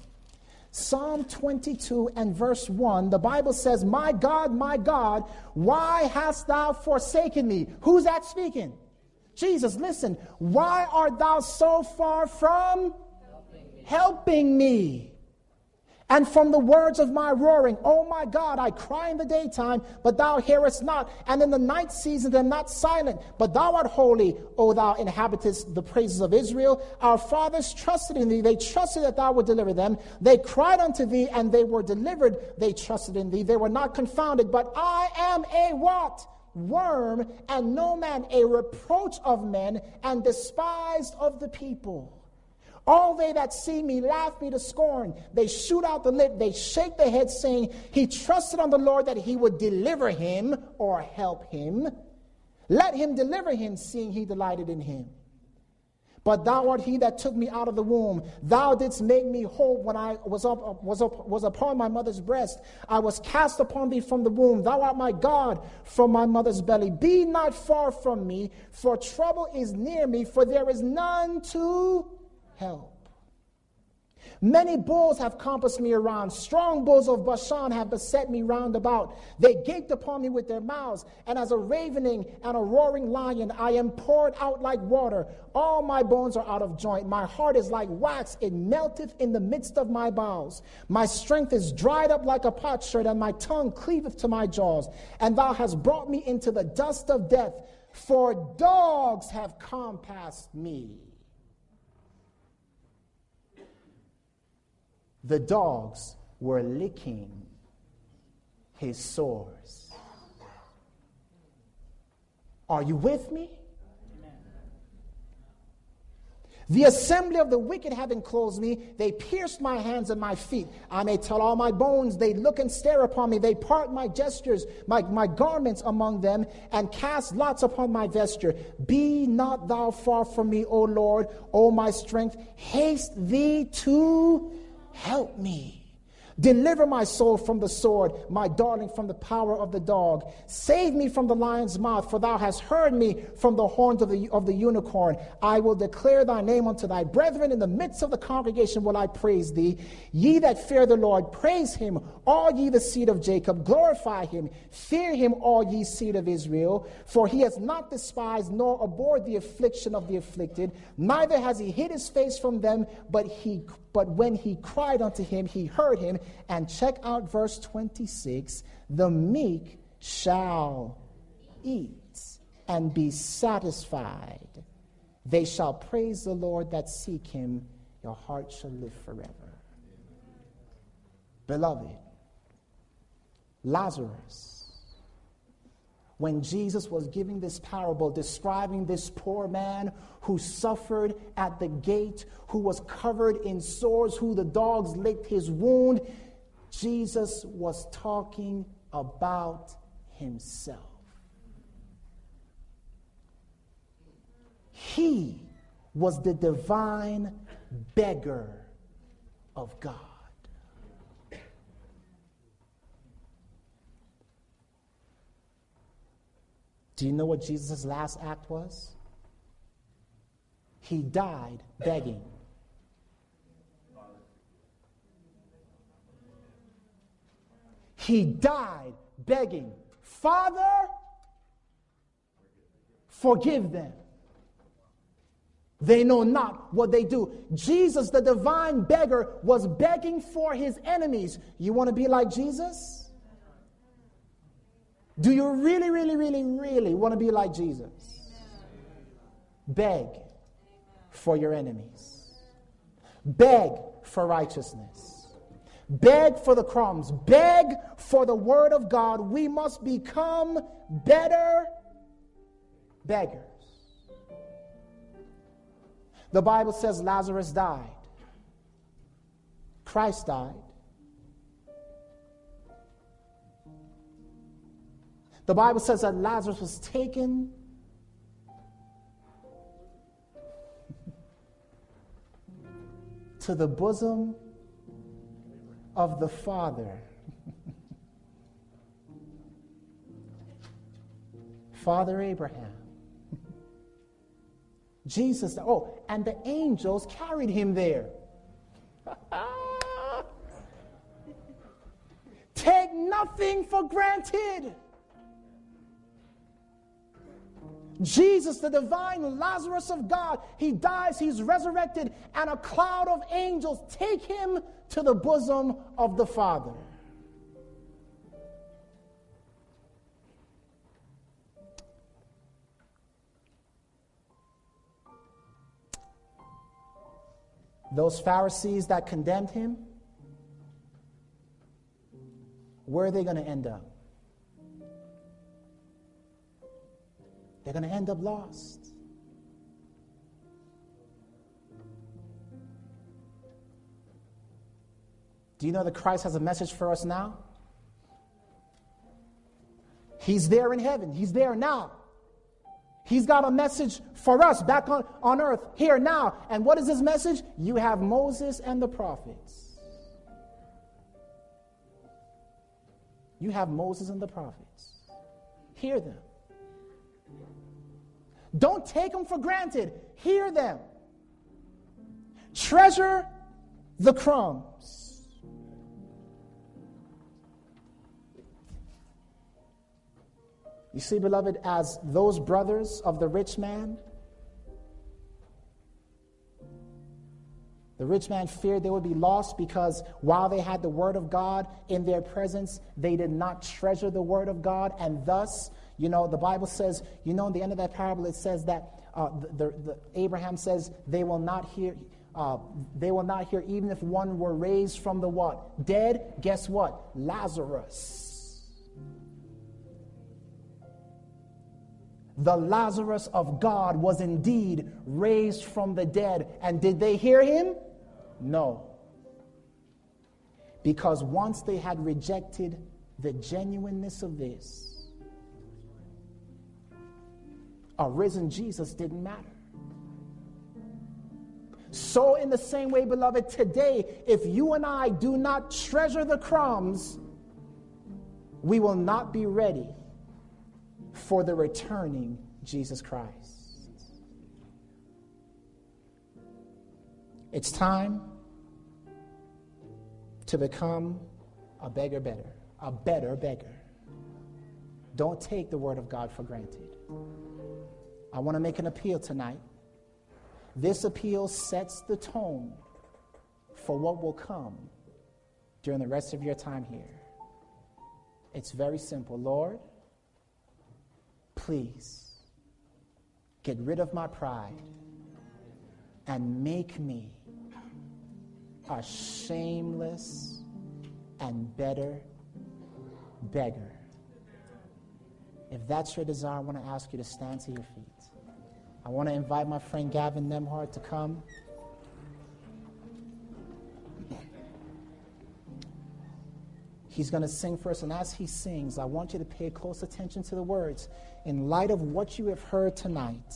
Speaker 1: Psalm 22 and verse 1, the Bible says, My God, my God, why hast thou forsaken me? Who's that speaking? Jesus, listen, why art thou so far from helping me? Helping me? And from the words of my roaring, oh my God, I cry in the daytime, but thou hearest not. And in the night season, am not silent, but thou art holy, O thou inhabitest the praises of Israel. Our fathers trusted in thee. They trusted that thou would deliver them. They cried unto thee, and they were delivered. They trusted in thee. They were not confounded. But I am a what? Worm, and no man, a reproach of men, and despised of the people. All they that see me laugh me to scorn. They shoot out the lip, they shake their head, saying, He trusted on the Lord that he would deliver him or help him. Let him deliver him, seeing he delighted in him. But thou art he that took me out of the womb. Thou didst make me whole when I was, up, was, up, was upon my mother's breast. I was cast upon thee from the womb. Thou art my God from my mother's belly. Be not far from me, for trouble is near me, for there is none to help. Many bulls have compassed me around. Strong bulls of Bashan have beset me round about. They gaped upon me with their mouths, and as a ravening and a roaring lion, I am poured out like water. All my bones are out of joint. My heart is like wax, it melteth in the midst of my bowels. My strength is dried up like a potsherd, and my tongue cleaveth to my jaws. And thou hast brought me into the dust of death, for dogs have compassed me. The dogs were licking his sores. Are you with me? The assembly of the wicked have enclosed me. They pierced my hands and my feet. I may tell all my bones. They look and stare upon me. They part my gestures, my, my garments among them, and cast lots upon my vesture. Be not thou far from me, O Lord, O my strength. Haste thee to Help me. Deliver my soul from the sword, my darling from the power of the dog. Save me from the lion's mouth, for thou hast heard me from the horns of the, of the unicorn. I will declare thy name unto thy brethren. In the midst of the congregation will I praise thee. Ye that fear the Lord, praise him. All ye the seed of Jacob, glorify him. Fear him, all ye seed of Israel. For he has not despised nor abhorred the affliction of the afflicted, neither has he hid his face from them, but he but when he cried unto him, he heard him. And check out verse 26 the meek shall eat and be satisfied. They shall praise the Lord that seek him. Your heart shall live forever. Beloved, Lazarus, when Jesus was giving this parable describing this poor man who suffered at the gate, who was covered in sores, who the dogs licked his wound, Jesus was talking about himself. He was the divine beggar of God. Do you know what Jesus' last act was? He died begging. He died begging, Father, forgive them. They know not what they do. Jesus, the divine beggar, was begging for his enemies. You want to be like Jesus? Do you really, really, really, really want to be like Jesus? Beg for your enemies. Beg for righteousness. Beg for the crumbs. Beg for the word of God. We must become better beggars. The Bible says Lazarus died. Christ died. The Bible says that Lazarus was taken to the bosom of the Father. Father Abraham. Jesus, oh, and the angels carried him there. Take nothing for granted. Jesus, the divine Lazarus of God, he dies, he's resurrected, and a cloud of angels take him to the bosom of the Father. Those Pharisees that condemned him, where are they going to end up? They're going to end up lost. Do you know that Christ has a message for us now? He's there in heaven, He's there now. He's got a message for us back on, on earth, here now. And what is his message? You have Moses and the prophets. You have Moses and the prophets. Hear them. Don't take them for granted. Hear them. Treasure the crumbs. You see, beloved, as those brothers of the rich man, the rich man feared they would be lost because while they had the word of God in their presence, they did not treasure the word of God. And thus, you know, the Bible says, you know, in the end of that parable, it says that uh, the, the, the, Abraham says, they will not hear. Uh, they will not hear even if one were raised from the what? Dead? Guess what? Lazarus. the Lazarus of God was indeed raised from the dead. And did they hear him? No. Because once they had rejected the genuineness of this, a risen Jesus didn't matter. So, in the same way, beloved, today, if you and I do not treasure the crumbs, we will not be ready for the returning Jesus Christ. It's time to become a beggar better, a better beggar. Don't take the word of God for granted. I want to make an appeal tonight. This appeal sets the tone for what will come during the rest of your time here. It's very simple. Lord, please get rid of my pride and make me a shameless and better beggar. If that's your desire, I want to ask you to stand to your feet. I want to invite my friend Gavin Nemhart to come. He's going to sing first, and as he sings, I want you to pay close attention to the words in light of what you have heard tonight.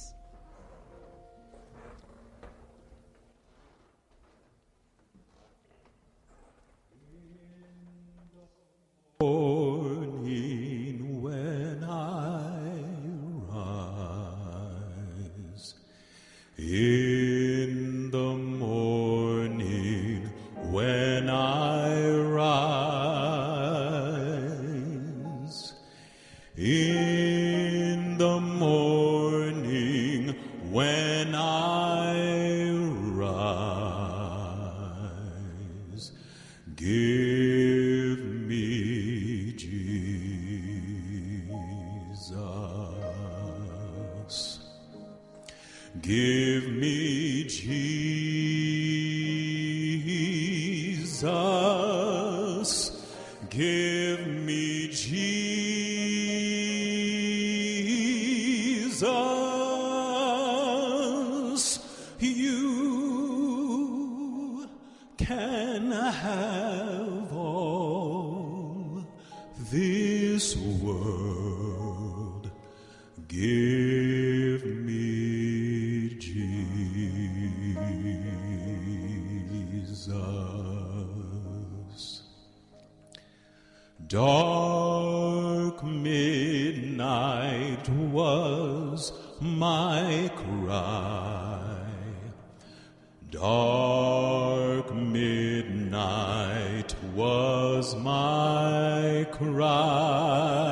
Speaker 2: morning can have all this world. Give me Jesus. Dark midnight was my cry. Dark my cry.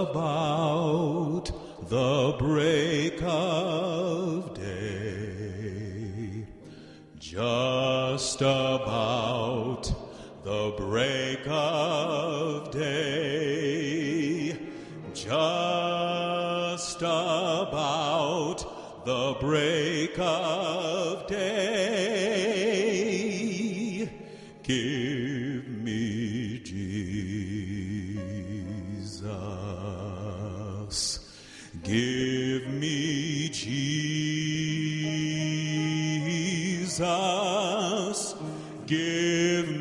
Speaker 2: About the break of day. Just about the break of day. Just about the break of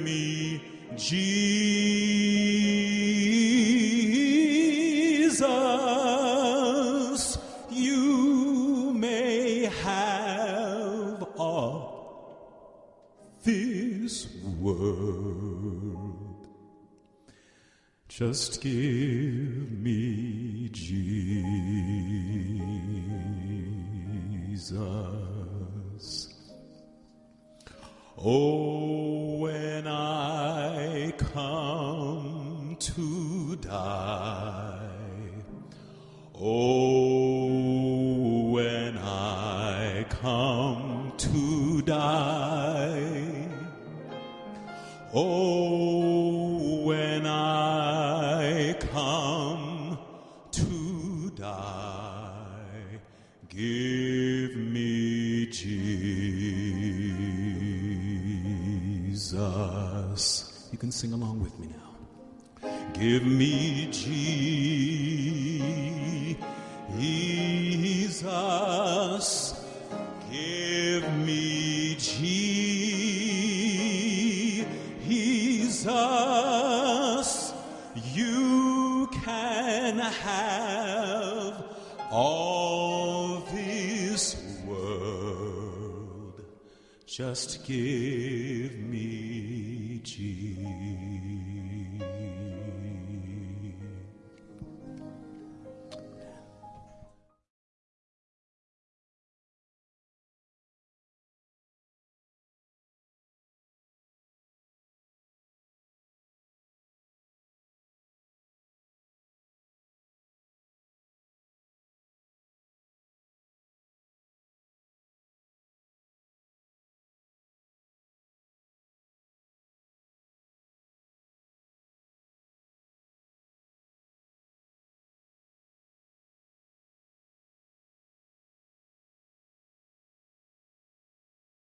Speaker 2: me Jesus. You may have all this world. Just give me Jesus. Oh, die. Oh, when I come to die. Oh, when I come to die, give me Jesus. You can sing along. Give me Jesus. Give me Jesus. You can have all this world. Just give